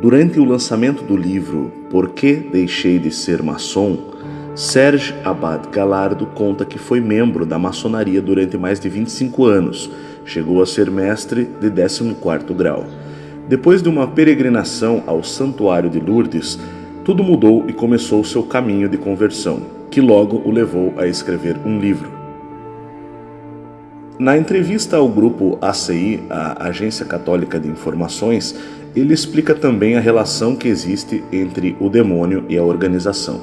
Durante o lançamento do livro Por que Deixei de Ser Maçom, Serge Abad Galardo conta que foi membro da maçonaria durante mais de 25 anos, chegou a ser mestre de 14º grau. Depois de uma peregrinação ao Santuário de Lourdes, tudo mudou e começou seu caminho de conversão, que logo o levou a escrever um livro. Na entrevista ao grupo ACI, a Agência Católica de Informações, ele explica também a relação que existe entre o demônio e a organização.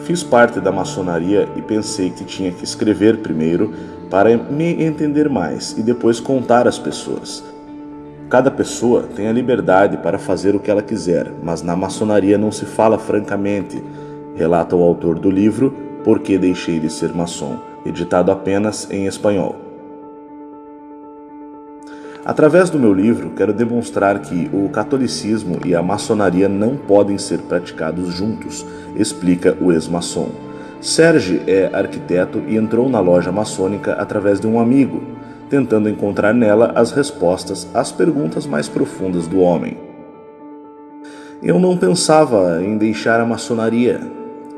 Fiz parte da maçonaria e pensei que tinha que escrever primeiro para me entender mais e depois contar às pessoas. Cada pessoa tem a liberdade para fazer o que ela quiser, mas na maçonaria não se fala francamente, relata o autor do livro Por que Deixei de Ser Maçom, editado apenas em espanhol. Através do meu livro, quero demonstrar que o catolicismo e a maçonaria não podem ser praticados juntos, explica o ex-maçom. Serge é arquiteto e entrou na loja maçônica através de um amigo, tentando encontrar nela as respostas às perguntas mais profundas do homem. Eu não pensava em deixar a maçonaria,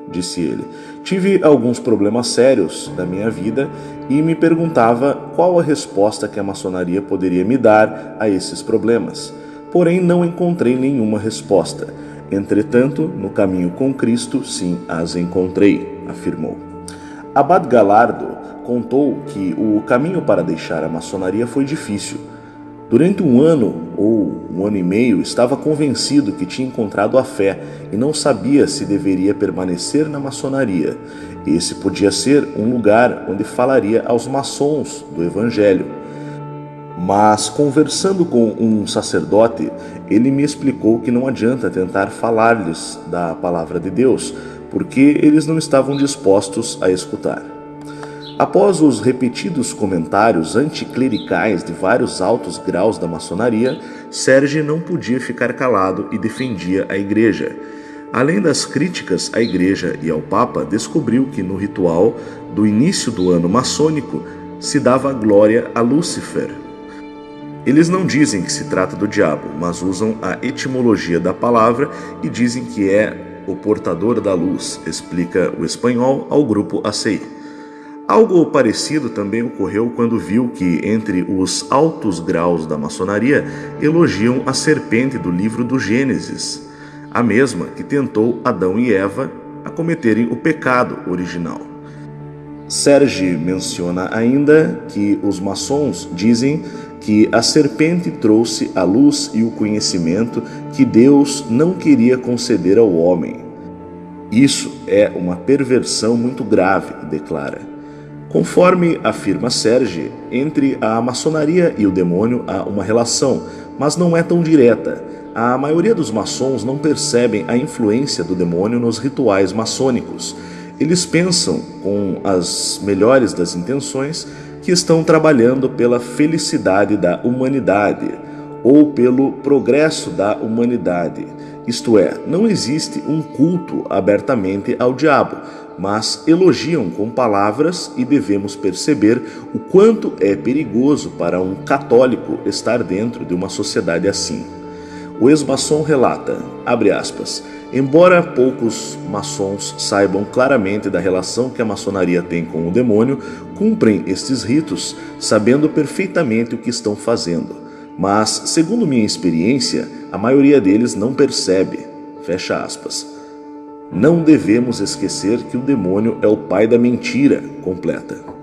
disse ele. Tive alguns problemas sérios na minha vida e me perguntava qual a resposta que a maçonaria poderia me dar a esses problemas. Porém, não encontrei nenhuma resposta. Entretanto, no caminho com Cristo, sim, as encontrei, afirmou. Abad Galardo contou que o caminho para deixar a maçonaria foi difícil Durante um ano ou um ano e meio, estava convencido que tinha encontrado a fé e não sabia se deveria permanecer na maçonaria. Esse podia ser um lugar onde falaria aos maçons do Evangelho. Mas, conversando com um sacerdote, ele me explicou que não adianta tentar falar-lhes da palavra de Deus, porque eles não estavam dispostos a escutar. Após os repetidos comentários anticlericais de vários altos graus da maçonaria, Serge não podia ficar calado e defendia a igreja. Além das críticas à igreja e ao papa, descobriu que no ritual do início do ano maçônico se dava glória a Lúcifer. Eles não dizem que se trata do diabo, mas usam a etimologia da palavra e dizem que é o portador da luz, explica o espanhol ao grupo ACI. Algo parecido também ocorreu quando viu que, entre os altos graus da maçonaria, elogiam a serpente do livro do Gênesis, a mesma que tentou Adão e Eva a cometerem o pecado original. Serge menciona ainda que os maçons dizem que a serpente trouxe a luz e o conhecimento que Deus não queria conceder ao homem. Isso é uma perversão muito grave, declara. Conforme afirma Serge, entre a maçonaria e o demônio há uma relação, mas não é tão direta. A maioria dos maçons não percebem a influência do demônio nos rituais maçônicos. Eles pensam, com as melhores das intenções, que estão trabalhando pela felicidade da humanidade ou pelo progresso da humanidade. Isto é, não existe um culto abertamente ao diabo, mas elogiam com palavras e devemos perceber o quanto é perigoso para um católico estar dentro de uma sociedade assim. O ex-maçom relata, aspas, embora poucos maçons saibam claramente da relação que a maçonaria tem com o demônio, cumprem estes ritos sabendo perfeitamente o que estão fazendo. Mas, segundo minha experiência, a maioria deles não percebe. Fecha aspas. Não devemos esquecer que o demônio é o pai da mentira completa.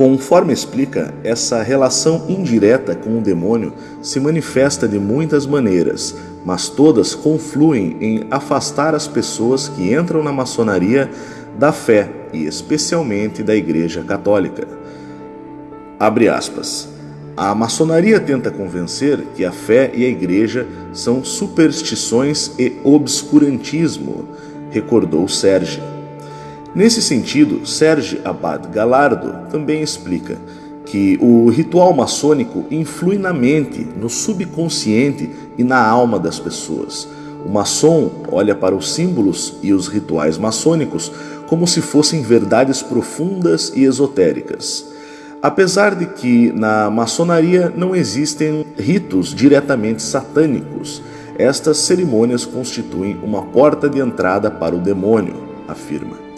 Conforme explica, essa relação indireta com o demônio se manifesta de muitas maneiras, mas todas confluem em afastar as pessoas que entram na maçonaria da fé e especialmente da Igreja Católica. Abre aspas. A maçonaria tenta convencer que a fé e a igreja são superstições e obscurantismo, recordou Serge. Nesse sentido, Serge Abad Galardo também explica que o ritual maçônico influi na mente, no subconsciente e na alma das pessoas. O maçom olha para os símbolos e os rituais maçônicos como se fossem verdades profundas e esotéricas. Apesar de que na maçonaria não existem ritos diretamente satânicos, estas cerimônias constituem uma porta de entrada para o demônio, afirma.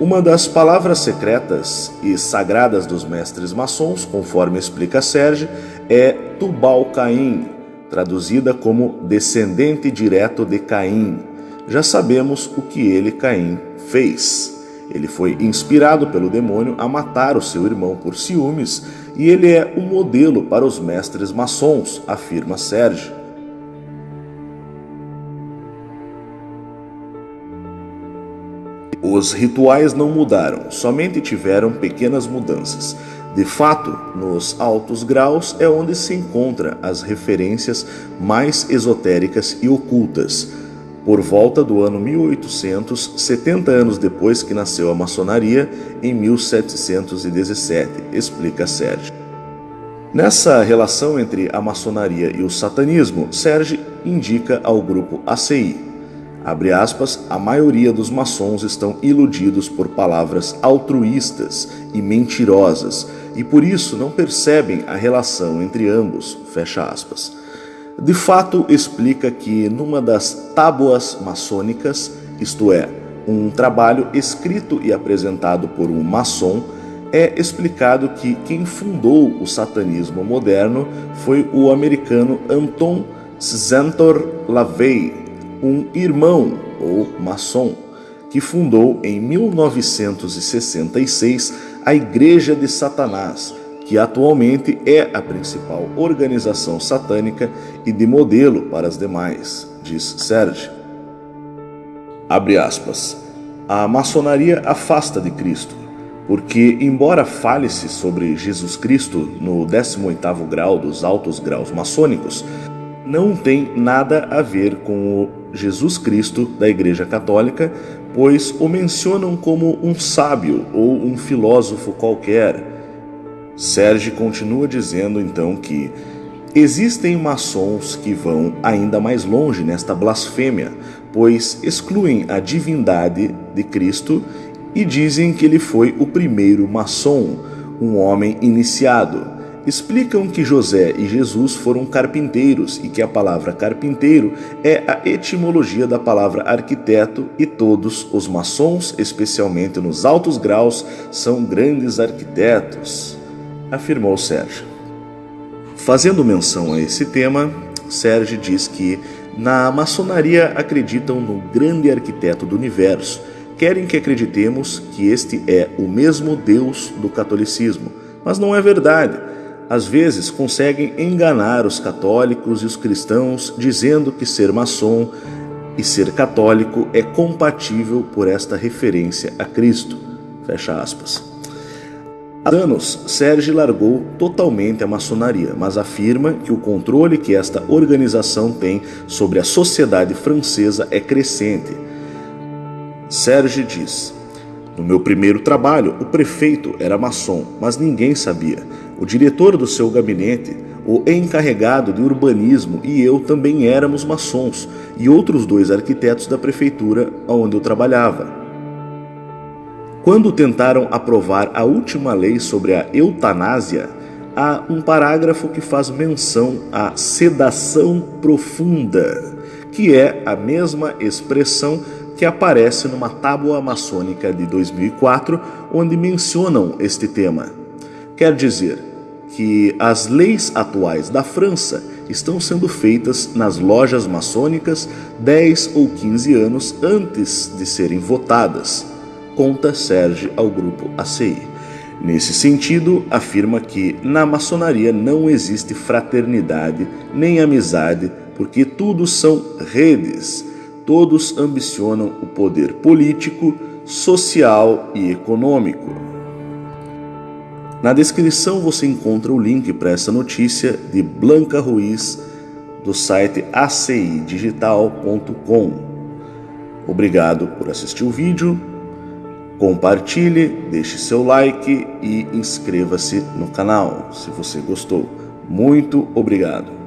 Uma das palavras secretas e sagradas dos mestres maçons, conforme explica Serge, é Tubal Caim, traduzida como descendente direto de Caim. Já sabemos o que ele, Caim, fez. Ele foi inspirado pelo demônio a matar o seu irmão por ciúmes e ele é o um modelo para os mestres maçons, afirma Sérgio. Os rituais não mudaram, somente tiveram pequenas mudanças. De fato, nos altos graus é onde se encontram as referências mais esotéricas e ocultas por volta do ano 1800, 70 anos depois que nasceu a maçonaria, em 1717, explica Sérgio. Nessa relação entre a maçonaria e o satanismo, Sérgio indica ao grupo ACI. Abre aspas, a maioria dos maçons estão iludidos por palavras altruístas e mentirosas e por isso não percebem a relação entre ambos, fecha aspas. De fato explica que numa das tábuas maçônicas, isto é, um trabalho escrito e apresentado por um maçom, é explicado que quem fundou o satanismo moderno foi o americano Anton Zentor LaVey, um irmão ou maçom, que fundou em 1966 a Igreja de Satanás, que atualmente é a principal organização satânica e de modelo para as demais, diz Serge. Abre aspas. A maçonaria afasta de Cristo, porque, embora fale-se sobre Jesus Cristo no 18º grau dos altos graus maçônicos, não tem nada a ver com o Jesus Cristo da Igreja Católica, pois o mencionam como um sábio ou um filósofo qualquer Serge continua dizendo então que existem maçons que vão ainda mais longe nesta blasfêmia, pois excluem a divindade de Cristo e dizem que ele foi o primeiro maçom, um homem iniciado. Explicam que José e Jesus foram carpinteiros e que a palavra carpinteiro é a etimologia da palavra arquiteto e todos os maçons, especialmente nos altos graus, são grandes arquitetos afirmou Sérgio. Fazendo menção a esse tema, Sérgio diz que na maçonaria acreditam no grande arquiteto do universo, querem que acreditemos que este é o mesmo Deus do catolicismo, mas não é verdade. Às vezes conseguem enganar os católicos e os cristãos dizendo que ser maçom e ser católico é compatível por esta referência a Cristo. Fecha aspas. Há anos, Serge largou totalmente a maçonaria, mas afirma que o controle que esta organização tem sobre a sociedade francesa é crescente. Serge diz: No meu primeiro trabalho, o prefeito era maçom, mas ninguém sabia. O diretor do seu gabinete, o encarregado de urbanismo e eu também éramos maçons, e outros dois arquitetos da prefeitura onde eu trabalhava. Quando tentaram aprovar a última lei sobre a eutanásia, há um parágrafo que faz menção à sedação profunda, que é a mesma expressão que aparece numa tábua maçônica de 2004, onde mencionam este tema. Quer dizer que as leis atuais da França estão sendo feitas nas lojas maçônicas 10 ou 15 anos antes de serem votadas conta Serge ao grupo ACI. Nesse sentido, afirma que na maçonaria não existe fraternidade nem amizade, porque tudo são redes. Todos ambicionam o poder político, social e econômico. Na descrição você encontra o link para essa notícia de Blanca Ruiz do site acidigital.com. Obrigado por assistir o vídeo Compartilhe, deixe seu like e inscreva-se no canal se você gostou. Muito obrigado.